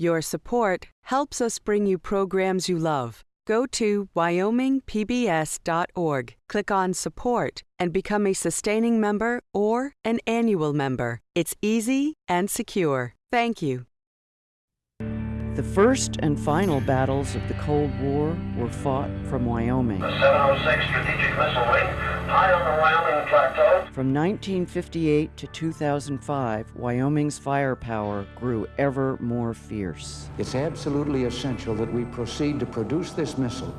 Your support helps us bring you programs you love. Go to wyomingpbs.org, click on Support, and become a sustaining member or an annual member. It's easy and secure. Thank you. The first and final battles of the Cold War were fought from Wyoming. The 706 Strategic Missile Wing, high on the Wyoming Plateau. From 1958 to 2005, Wyoming's firepower grew ever more fierce. It's absolutely essential that we proceed to produce this missile.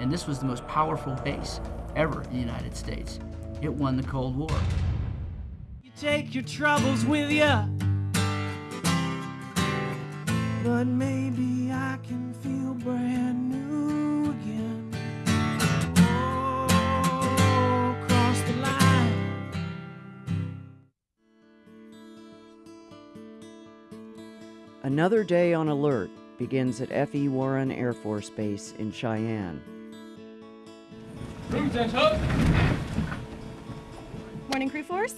And this was the most powerful base ever in the United States. It won the Cold War. You take your troubles with you. But maybe I can feel brand new again. Oh, cross the line. Another day on alert begins at F.E. Warren Air Force Base in Cheyenne. Room Morning, Crew Force.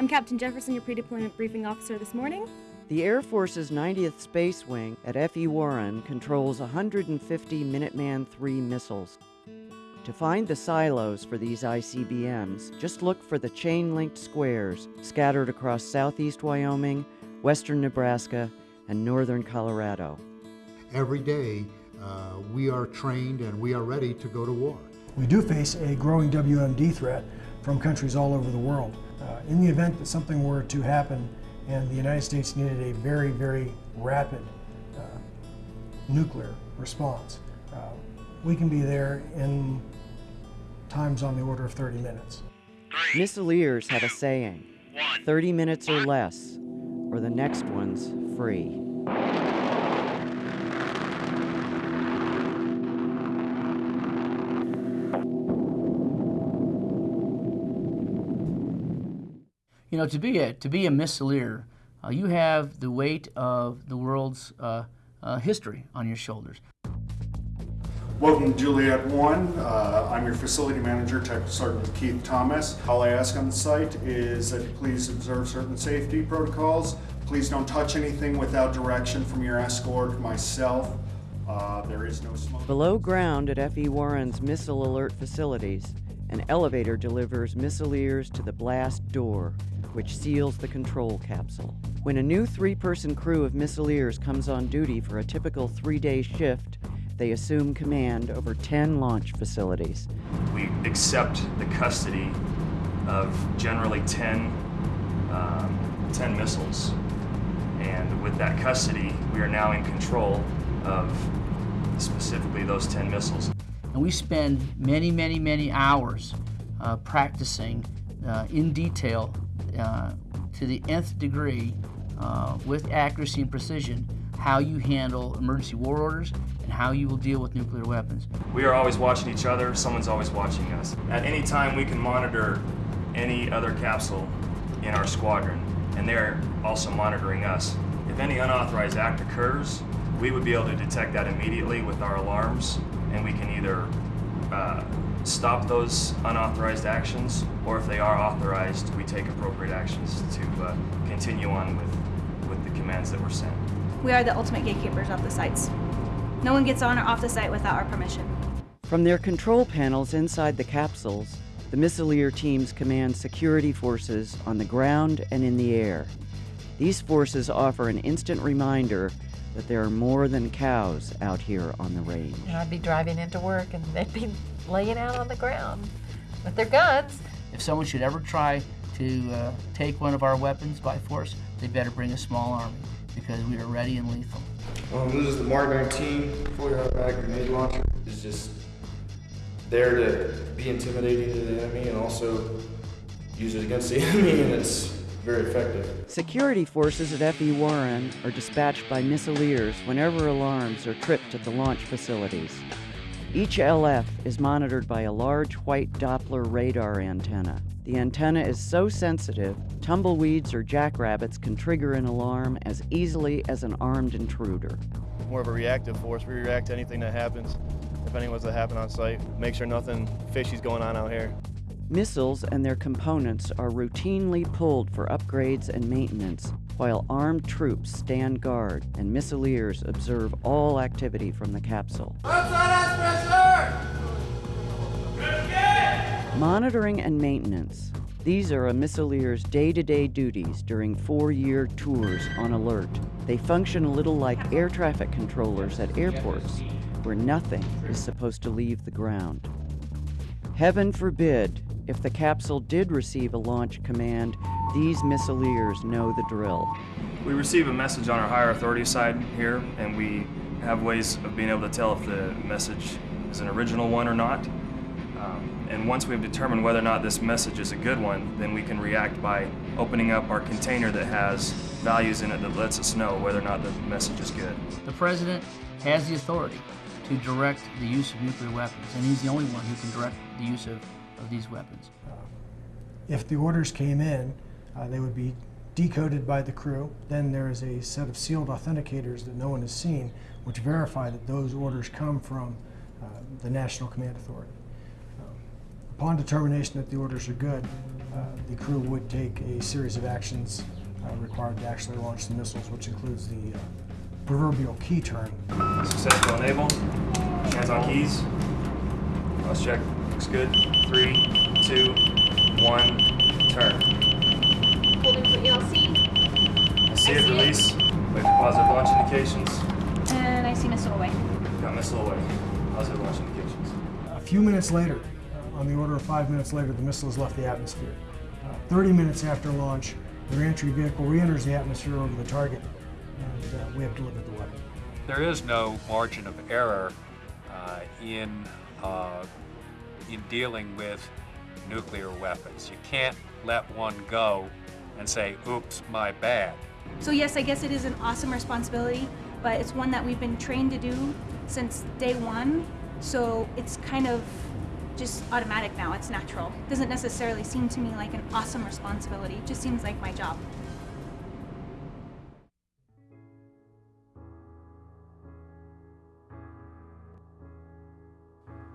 I'm Captain Jefferson, your pre-deployment briefing officer this morning. The Air Force's 90th Space Wing at F.E. Warren controls 150 Minuteman III missiles. To find the silos for these ICBMs, just look for the chain linked squares scattered across southeast Wyoming, western Nebraska, and northern Colorado. Every day, uh, we are trained and we are ready to go to war. We do face a growing WMD threat from countries all over the world. Uh, in the event that something were to happen and the United States needed a very, very rapid uh, nuclear response, uh, we can be there in times on the order of 30 minutes. Missileers have a saying 30 minutes or less, or the next one's free. You know, to be a to be a missileer, uh, you have the weight of the world's uh, uh, history on your shoulders. Welcome to Juliet 1. Uh, I'm your facility manager, Tech Sergeant Keith Thomas. All I ask on the site is that you please observe certain safety protocols. Please don't touch anything without direction from your escort, myself. Uh, there is no smoke. Below ground at F.E. Warren's Missile Alert facilities, an elevator delivers missileers to the blast door, which seals the control capsule. When a new three person crew of missileers comes on duty for a typical three day shift, they assume command over 10 launch facilities. We accept the custody of generally 10, um, 10 missiles. And with that custody, we are now in control of specifically those 10 missiles. And we spend many, many, many hours uh, practicing uh, in detail uh, to the nth degree uh, with accuracy and precision how you handle emergency war orders and how you will deal with nuclear weapons. We are always watching each other, someone's always watching us. At any time, we can monitor any other capsule in our squadron, and they're also monitoring us. If any unauthorized act occurs, we would be able to detect that immediately with our alarms, and we can either uh, stop those unauthorized actions, or if they are authorized, we take appropriate actions to uh, continue on with, with the commands that were sent. We are the ultimate gatekeepers of the sites. No one gets on or off the site without our permission. From their control panels inside the capsules, the missileer teams command security forces on the ground and in the air. These forces offer an instant reminder that there are more than cows out here on the range. And I'd be driving into work and they'd be laying out on the ground with their guns. If someone should ever try to uh, take one of our weapons by force, they better bring a small army because we are ready and lethal. Um, this is the Mark 19 fully automatic grenade launcher. It's just there to be intimidating to the enemy and also use it against the enemy, and it's very effective. Security forces at F.E. Warren are dispatched by missileers whenever alarms are tripped at the launch facilities. Each LF is monitored by a large white Doppler radar antenna. The antenna is so sensitive, tumbleweeds or jackrabbits can trigger an alarm as easily as an armed intruder. More of a reactive force. We react to anything that happens, if anything was to happen on site. Make sure nothing fishy's going on out here. Missiles and their components are routinely pulled for upgrades and maintenance while armed troops stand guard and missileers observe all activity from the capsule. Monitoring and maintenance. These are a missileer's day-to-day duties during four-year tours on alert. They function a little like air traffic controllers at airports, where nothing is supposed to leave the ground. Heaven forbid, if the capsule did receive a launch command, these missileers know the drill. We receive a message on our higher authority side here, and we have ways of being able to tell if the message is an original one or not. Um, and once we've determined whether or not this message is a good one, then we can react by opening up our container that has values in it that lets us know whether or not the message is good. The President has the authority to direct the use of nuclear weapons, and he's the only one who can direct the use of, of these weapons. If the orders came in, uh, they would be decoded by the crew. Then there is a set of sealed authenticators that no one has seen, which verify that those orders come from uh, the National Command Authority. Um, upon determination that the orders are good, uh, the crew would take a series of actions uh, required to actually launch the missiles, which includes the uh, proverbial key turn. Successful enable. Hands on keys. Cross check. Looks good. Three, two, one, turn. Holding for ELC. I see it release. Wait for positive launch indications. And I see missile away. Got missile away. Positive launch indications. A few minutes later, on the order of five minutes later, the missile has left the atmosphere. Uh, 30 minutes after launch, the reentry vehicle re-enters the atmosphere over the target, and uh, we have delivered the weapon. There is no margin of error uh, in, uh, in dealing with nuclear weapons. You can't let one go and say, oops, my bad. So yes, I guess it is an awesome responsibility, but it's one that we've been trained to do since day one. So it's kind of just automatic now. It's natural. It doesn't necessarily seem to me like an awesome responsibility. It just seems like my job.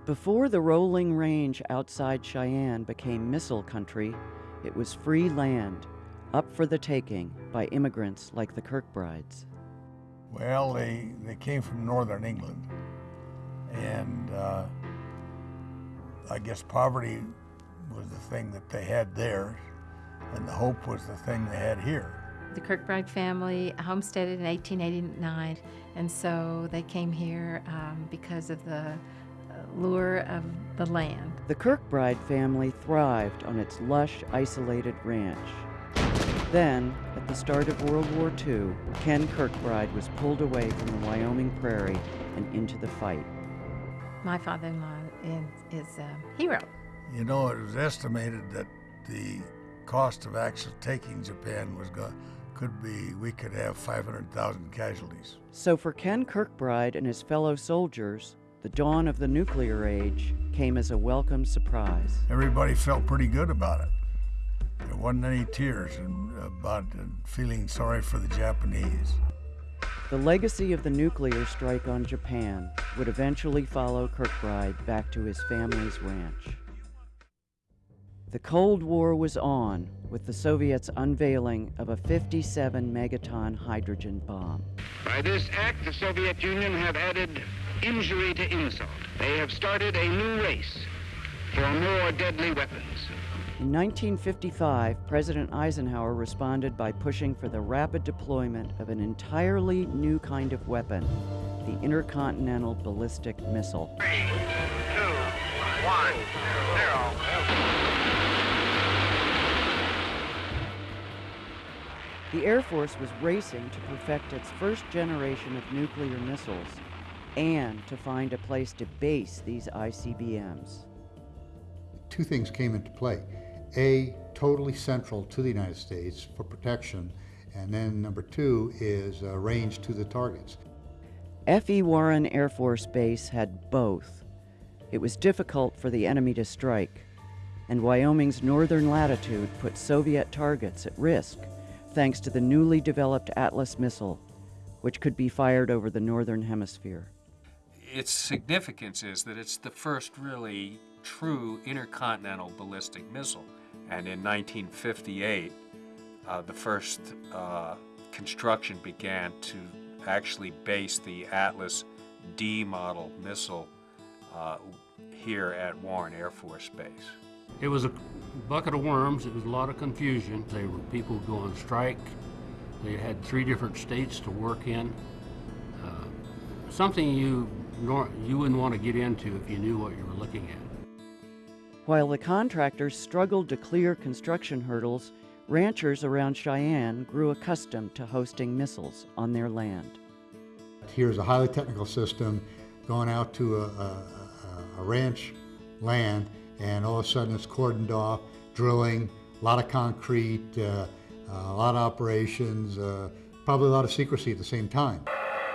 Before the rolling range outside Cheyenne became missile country, it was free land, up for the taking by immigrants like the Kirkbrides. Well, they, they came from northern England, and uh, I guess poverty was the thing that they had there, and the hope was the thing they had here. The Kirkbride family homesteaded in 1889, and so they came here um, because of the lure of the land. The Kirkbride family thrived on its lush, isolated ranch. Then, at the start of World War II, Ken Kirkbride was pulled away from the Wyoming prairie and into the fight. My father-in-law is, is a hero. You know, it was estimated that the cost of actually taking Japan was going could be we could have 500,000 casualties. So for Ken Kirkbride and his fellow soldiers, the dawn of the nuclear age came as a welcome surprise. Everybody felt pretty good about it. There wasn't any tears about feeling sorry for the Japanese. The legacy of the nuclear strike on Japan would eventually follow Kirkbride back to his family's ranch. The Cold War was on with the Soviets' unveiling of a 57 megaton hydrogen bomb. By this act, the Soviet Union have added injury to insult. They have started a new race for more deadly weapons. In 1955, President Eisenhower responded by pushing for the rapid deployment of an entirely new kind of weapon, the intercontinental ballistic missile. Three, two, one, zero. The Air Force was racing to perfect its first generation of nuclear missiles and to find a place to base these ICBMs. Two things came into play. A, totally central to the United States for protection, and then number two is uh, range to the targets. F.E. Warren Air Force Base had both. It was difficult for the enemy to strike, and Wyoming's northern latitude put Soviet targets at risk thanks to the newly developed Atlas missile, which could be fired over the northern hemisphere. Its significance is that it's the first really true intercontinental ballistic missile. And in 1958, uh, the first uh, construction began to actually base the Atlas D model missile uh, here at Warren Air Force Base. It was a bucket of worms. It was a lot of confusion. They were people going on strike. They had three different states to work in. Uh, something you nor, you wouldn't want to get into if you knew what you were looking at. While the contractors struggled to clear construction hurdles, ranchers around Cheyenne grew accustomed to hosting missiles on their land. Here's a highly technical system going out to a, a, a ranch land, and all of a sudden it's cordoned off, drilling, a lot of concrete, uh, a lot of operations, uh, probably a lot of secrecy at the same time.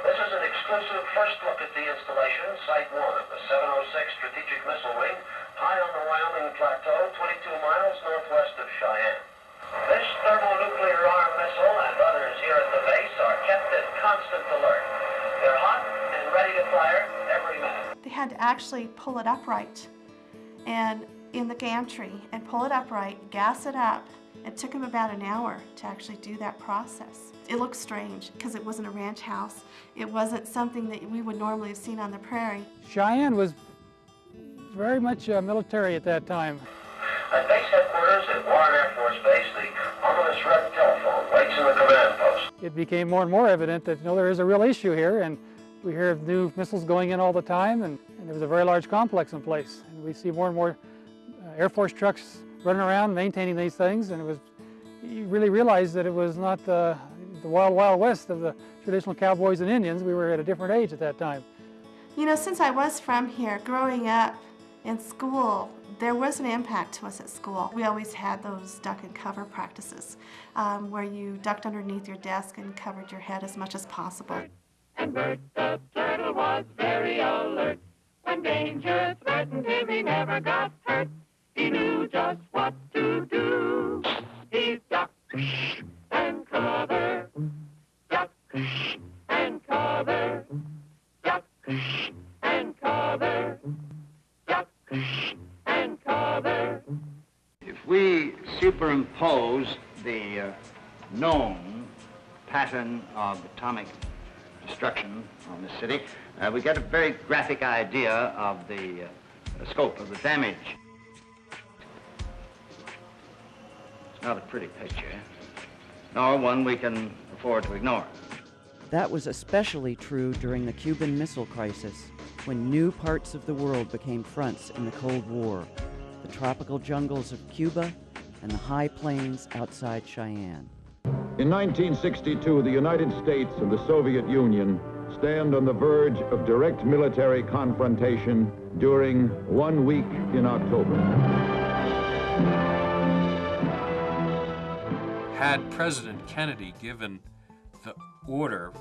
This is an exclusive first look at the installation, Site 1 of the 706 Strategic Missile Wing, high on the Wyoming Plateau, 22 miles northwest of Cheyenne. This thermonuclear armed missile and others here at the base are kept at constant alert. They're hot and ready to fire every minute. They had to actually pull it upright and in the gantry and pull it upright, gas it up. It took them about an hour to actually do that process. It looked strange because it wasn't a ranch house. It wasn't something that we would normally have seen on the prairie. Cheyenne was very much uh, military at that time. At base headquarters at Warren Air Force Base, the ominous red telephone waits in the command post. It became more and more evident that you know, there is a real issue here, and we hear of new missiles going in all the time, and, and there was a very large complex in place. And we see more and more uh, Air Force trucks running around maintaining these things, and it was you really realized that it was not uh, the wild, wild west of the traditional cowboys and Indians. We were at a different age at that time. You know, since I was from here, growing up in school, there was an impact to us at school. We always had those duck and cover practices um, where you ducked underneath your desk and covered your head as much as possible. And Bert the turtle was very alert. When danger threatened him, he never got hurt. He knew just what to do. He ducked and cover, duck and cover, duck and cover, duck and cover. If we superimpose the uh, known pattern of atomic destruction on the city, uh, we get a very graphic idea of the uh, scope of the damage. It's not a pretty picture, nor one we can afford to ignore. That was especially true during the Cuban Missile Crisis, when new parts of the world became fronts in the Cold War the tropical jungles of Cuba and the high plains outside Cheyenne. In 1962, the United States and the Soviet Union stand on the verge of direct military confrontation during one week in October. Had President Kennedy given the order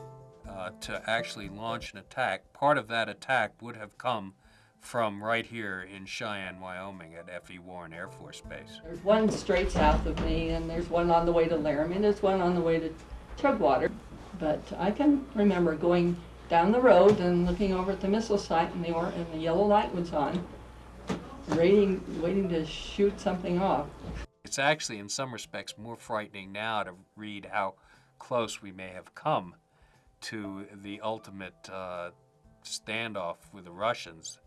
uh, to actually launch an attack, part of that attack would have come from right here in Cheyenne, Wyoming at F.E. Warren Air Force Base. There's one straight south of me, and there's one on the way to Laramie, and there's one on the way to Chugwater. But I can remember going down the road and looking over at the missile site, and the, or- and the yellow light was on, waiting, waiting to shoot something off. It's actually, in some respects, more frightening now to read how close we may have come to the ultimate uh, standoff with the Russians.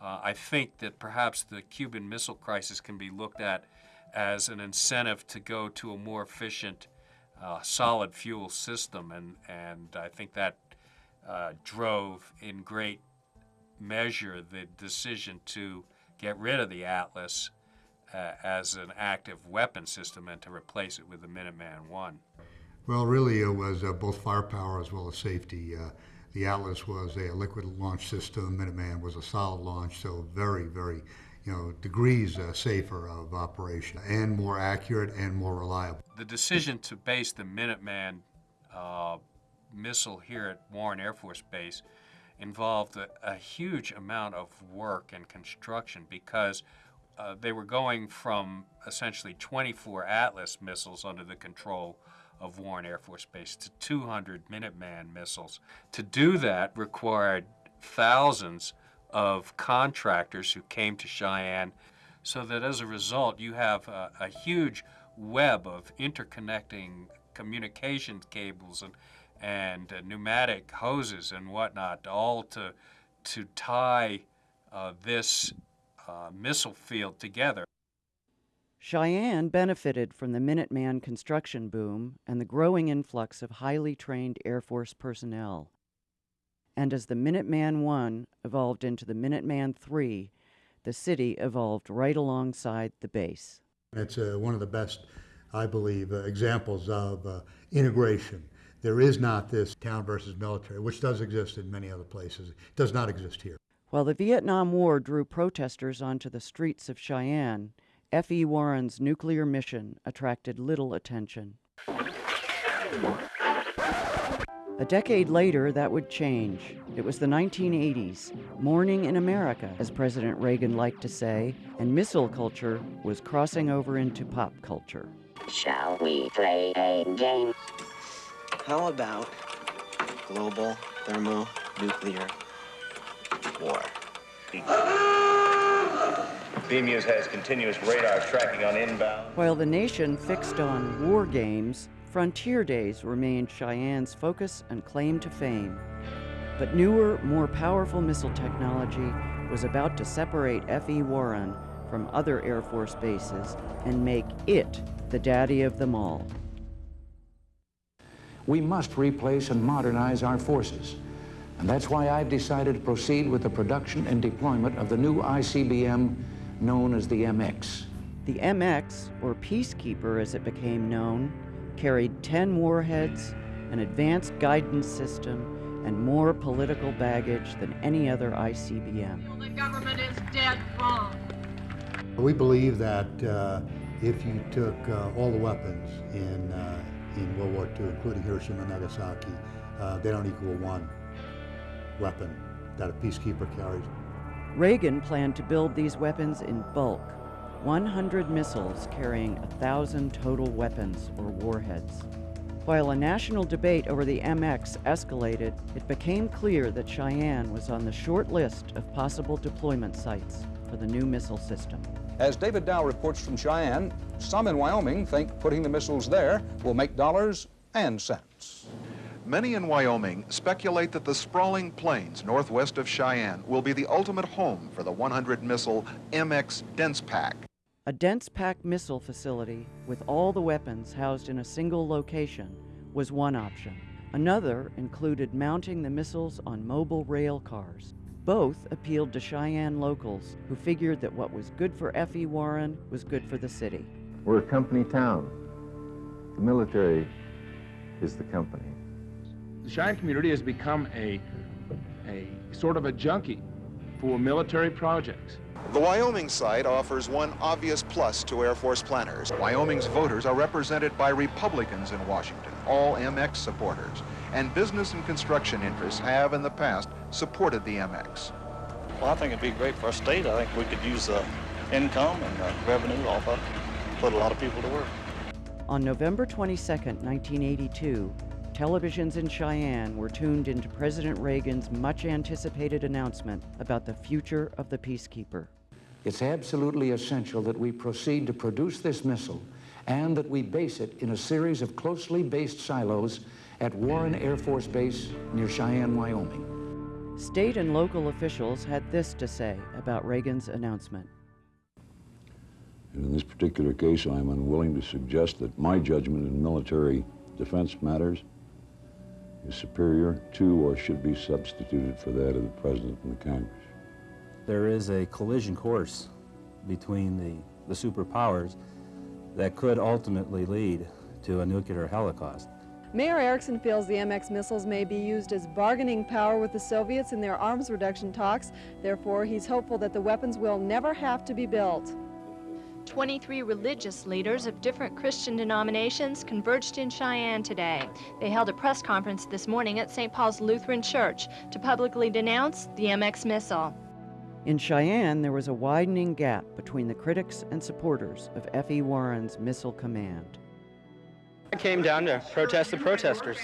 Uh, I think that perhaps the Cuban Missile Crisis can be looked at as an incentive to go to a more efficient uh, solid fuel system, and, and I think that uh, drove in great measure the decision to get rid of the Atlas uh, as an active weapon system and to replace it with the Minuteman I. Well, really, it was uh, both firepower as well as safety. Uh, the Atlas was a liquid launch system. Minuteman was a solid launch, so very, very, you know, degrees uh, safer of operation and more accurate and more reliable. The decision to base the Minuteman uh, missile here at Warren Air Force Base involved a, a huge amount of work and construction because uh, they were going from essentially 24 Atlas missiles under the control of Warren Air Force Base to 200 Minuteman missiles. To do that required thousands of contractors who came to Cheyenne, so that as a result, you have a, a huge web of interconnecting communications cables and and uh, pneumatic hoses and whatnot, all to to tie uh, this uh, missile field together. Cheyenne benefited from the Minuteman construction boom and the growing influx of highly trained Air Force personnel. And as the Minuteman I evolved into the Minuteman III, the city evolved right alongside the base. It's uh, one of the best, I believe, uh, examples of uh, integration. There is not this town versus military, which does exist in many other places. It does not exist here. While the Vietnam War drew protesters onto the streets of Cheyenne, F.E. Warren's nuclear mission attracted little attention. A decade later, that would change. It was the 1980s, morning in America, as President Reagan liked to say, and missile culture was crossing over into pop culture. Shall we play a game? How about global thermonuclear war? BMEWS has continuous radar tracking on inbound. While the nation fixed on war games, Frontier Days remained Cheyenne's focus and claim to fame. But newer, more powerful missile technology was about to separate F.E. Warren from other Air Force bases and make it the daddy of them all. We must replace and modernize our forces. And that's why I've decided to proceed with the production and deployment of the new ICBM known as the MX. The MX, or Peacekeeper as it became known, carried 10 warheads, an advanced guidance system, and more political baggage than any other ICBM. The government is dead wrong. We believe that uh, if you took uh, all the weapons in, uh, in World War II, including Hiroshima and Nagasaki, uh, they don't equal one weapon that a peacekeeper carries. Reagan planned to build these weapons in bulk 100 missiles carrying 1,000 total weapons or warheads. While a national debate over the MX escalated, it became clear that Cheyenne was on the short list of possible deployment sites for the new missile system. As David Dow reports from Cheyenne, some in Wyoming think putting the missiles there will make dollars and cents. Many in Wyoming speculate that the sprawling plains northwest of Cheyenne will be the ultimate home for the 100 missile MX Dense Pack. A dense pack missile facility with all the weapons housed in a single location was one option. Another included mounting the missiles on mobile rail cars. Both appealed to Cheyenne locals who figured that what was good for F.E. Warren was good for the city. We're a company town. The military is the company. The Cheyenne community has become a, a sort of a junkie for military projects. The Wyoming site offers one obvious plus to Air Force planners. Wyoming's voters are represented by Republicans in Washington, all MX supporters, and business and construction interests have in the past supported the MX. Well, I think it'd be great for our state. I think we could use the income and the revenue off of put a lot of people to work. On November 22, 1982, televisions in Cheyenne were tuned into President Reagan's much anticipated announcement about the future of the Peacekeeper. It's absolutely essential that we proceed to produce this missile and that we base it in a series of closely based silos at Warren Air Force Base near Cheyenne, Wyoming. State and local officials had this to say about Reagan's announcement. And in this particular case, I'm unwilling to suggest that my judgment in military defense matters is superior to or should be substituted for that of the President and the Congress. There is a collision course between the, the superpowers that could ultimately lead to a nuclear holocaust. Mayor Erickson feels the MX missiles may be used as bargaining power with the Soviets in their arms reduction talks. Therefore, he's hopeful that the weapons will never have to be built. 23 religious leaders of different Christian denominations converged in Cheyenne today. They held a press conference this morning at St. Paul's Lutheran Church to publicly denounce the MX missile. In Cheyenne, there was a widening gap between the critics and supporters of F.E. Warren's missile command. I came down to protest the protesters.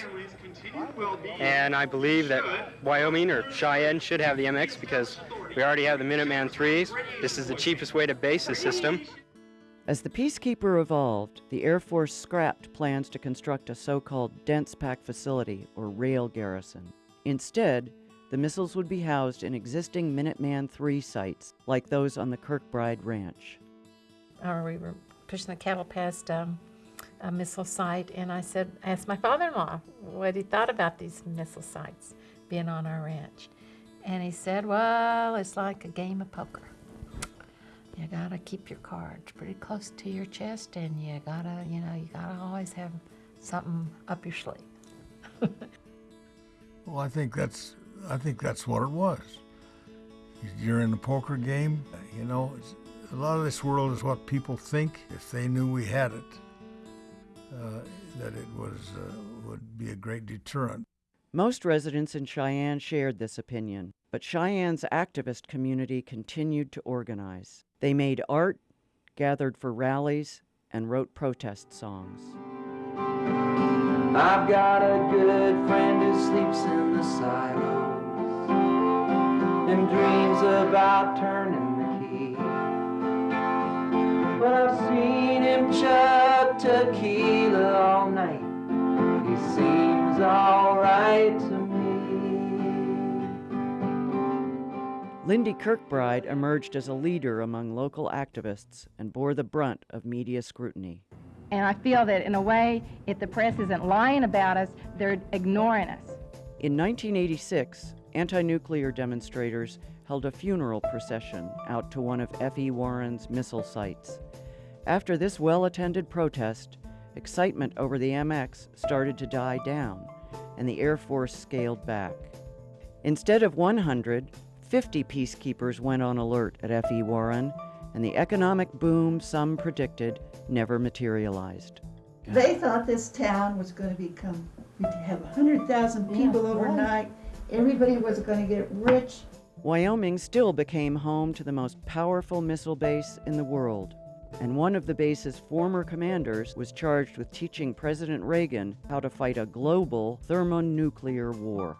And I believe that Wyoming or Cheyenne should have the MX because we already have the Minuteman 3s. This is the cheapest way to base the system. As the Peacekeeper evolved, the Air Force scrapped plans to construct a so called dense pack facility or rail garrison. Instead, the missiles would be housed in existing Minuteman III sites, like those on the Kirkbride Ranch. Or we were pushing the cattle past um, a missile site, and I said, asked my father-in-law what he thought about these missile sites being on our ranch. And he said, well, it's like a game of poker. You gotta keep your cards pretty close to your chest, and you gotta, you know, you gotta always have something up your sleeve. well, I think that's, I think that's what it was. You're in the poker game, you know. a lot of this world is what people think. If they knew we had it, uh, that it was uh, would be a great deterrent. Most residents in Cheyenne shared this opinion, but Cheyenne's activist community continued to organize. They made art, gathered for rallies, and wrote protest songs. I've got a good friend who sleeps in the silos and dreams about turning the key. But I've seen him chug tequila all night. He seems alright to me. Lindy Kirkbride emerged as a leader among local activists and bore the brunt of media scrutiny. And I feel that, in a way, if the press isn't lying about us, they're ignoring us. In 1986, anti nuclear demonstrators held a funeral procession out to one of F.E. Warren's missile sites. After this well attended protest, excitement over the MX started to die down, and the Air Force scaled back. Instead of 100, 50 peacekeepers went on alert at F.E. Warren, and the economic boom some predicted never materialized. They thought this town was going to become, we'd have 100,000 people yeah, overnight. Everybody was going to get rich. Wyoming still became home to the most powerful missile base in the world. And one of the base's former commanders was charged with teaching President Reagan how to fight a global thermonuclear war.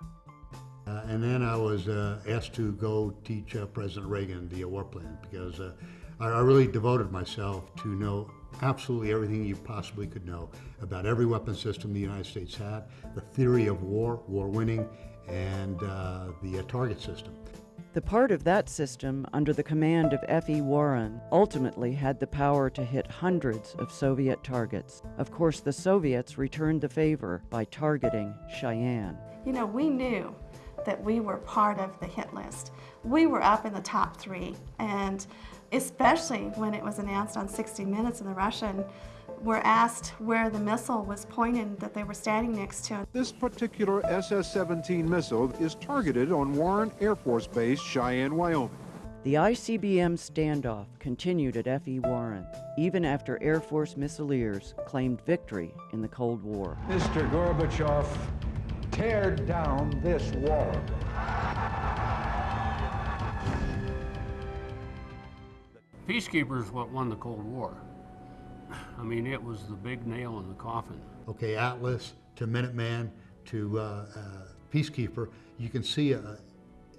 Uh, and then I was uh, asked to go teach uh, President Reagan the war plan because uh, I, I, really devoted myself to know absolutely everything you possibly could know about every weapon system the United States had, the theory of war, war winning, and uh, the uh, target system. The part of that system under the command of F.E. Warren ultimately had the power to hit hundreds of Soviet targets. Of course, the Soviets returned the favor by targeting Cheyenne. You know, we knew that we were part of the hit list. We were up in the top three, and especially when it was announced on 60 Minutes and the Russian were asked where the missile was pointed that they were standing next to. This particular SS-17 missile is targeted on Warren Air Force Base, Cheyenne, Wyoming. The ICBM standoff continued at F.E. Warren, even after Air Force missileers claimed victory in the Cold War. Mr. Gorbachev, tear down this wall. Peacekeepers what won the Cold War. I mean, it was the big nail in the coffin. Okay, Atlas to Minuteman to uh, uh, Peacekeeper, you can see uh,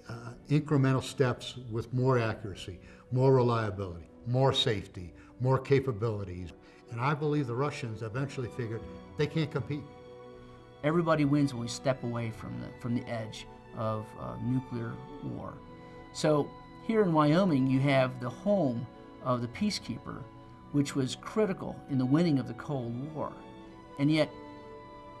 uh, incremental steps with more accuracy, more reliability, more safety, more capabilities. And I believe the Russians eventually figured they can't compete. Everybody wins when we step away from the, from the edge of uh, nuclear war. So here in Wyoming, you have the home of the peacekeeper, which was critical in the winning of the Cold War. And yet,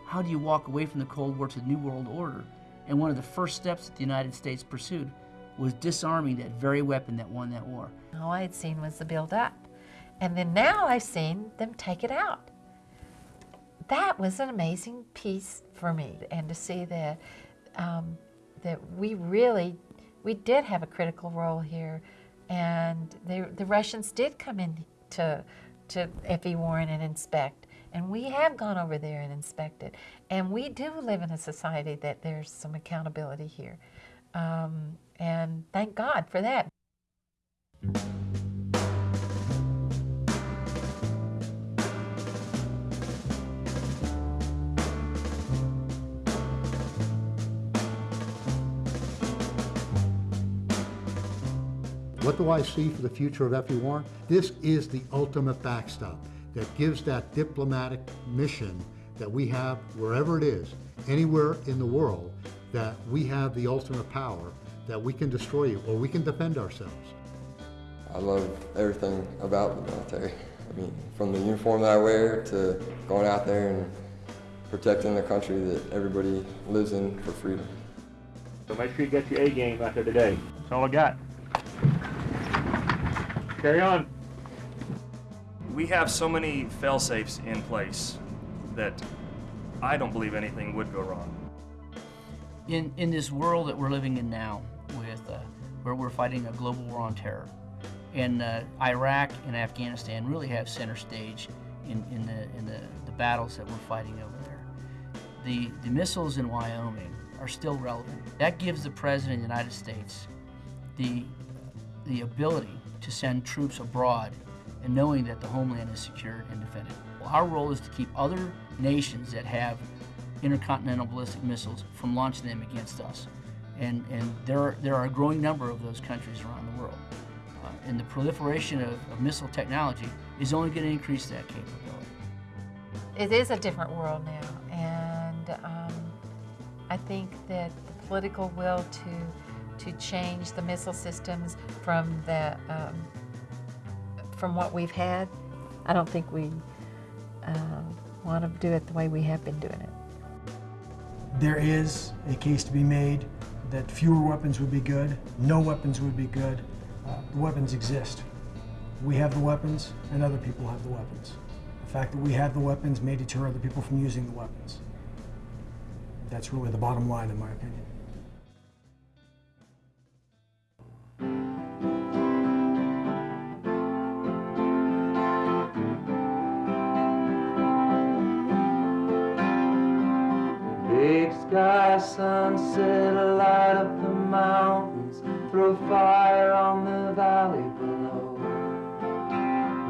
how do you walk away from the Cold War to the New World Order? And one of the first steps that the United States pursued was disarming that very weapon that won that war. All I had seen was the build up. And then now I've seen them take it out that was an amazing piece for me, and to see that um, that we really we did have a critical role here, and the the Russians did come in to to F.E. Warren and inspect, and we have gone over there and inspected, and we do live in a society that there's some accountability here, um, and thank God for that. What do I see for the future of F.E. Warren? This is the ultimate backstop that gives that diplomatic mission that we have wherever it is, anywhere in the world, that we have the ultimate power that we can destroy you or we can defend ourselves. I love everything about the military. I mean, from the uniform that I wear to going out there and protecting the country that everybody lives in for freedom. So make sure you get your A game out there today. That's all I got. Carry on. We have so many fail-safes in place that I don't believe anything would go wrong. In, in this world that we're living in now, with uh, where we're fighting a global war on terror, and uh, Iraq and Afghanistan really have center stage in, in, the, in the, the battles that we're fighting over there. The, the missiles in Wyoming are still relevant. That gives the President of the United States the, the ability to send troops abroad and knowing that the homeland is secured and defended. Our role is to keep other nations that have intercontinental ballistic missiles from launching them against us. And, and there, are, there are a growing number of those countries around the world. Uh, and the proliferation of, of missile technology is only going to increase that capability. It is a different world now, and um, I think that the political will to to change the missile systems from the um, from what we've had, I don't think we uh, want to do it the way we have been doing it. There is a case to be made that fewer weapons would be good, no weapons would be good. Uh, the weapons exist. We have the weapons, and other people have the weapons. The fact that we have the weapons may deter other people from using the weapons. That's really the bottom line, in my opinion.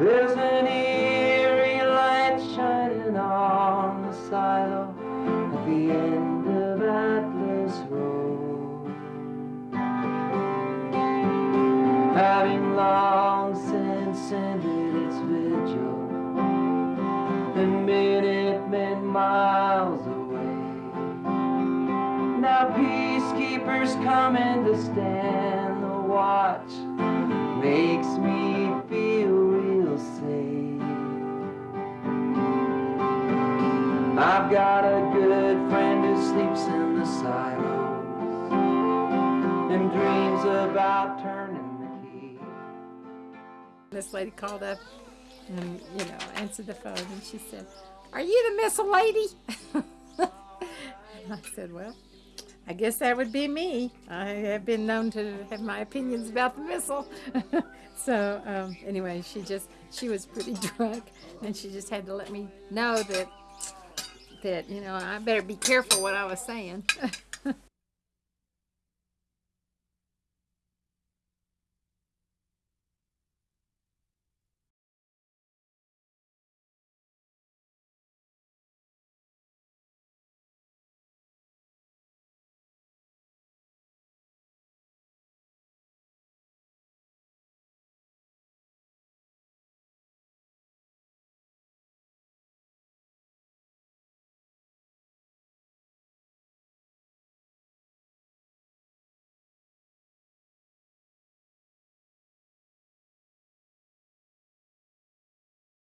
There's an eerie light shining on the silo at the end of Atlas Road. Having long since ended its vigil, the minute men miles away. Now peacekeepers coming to stand the watch makes me feel real safe. I've got a good friend who sleeps in the silos and dreams about turning the key. This lady called up and, you know, answered the phone and she said, Are you the missile lady? I said, Well, I guess that would be me. I have been known to have my opinions about the missile. so um, anyway, she just she was pretty drunk, and she just had to let me know that that you know I better be careful what I was saying.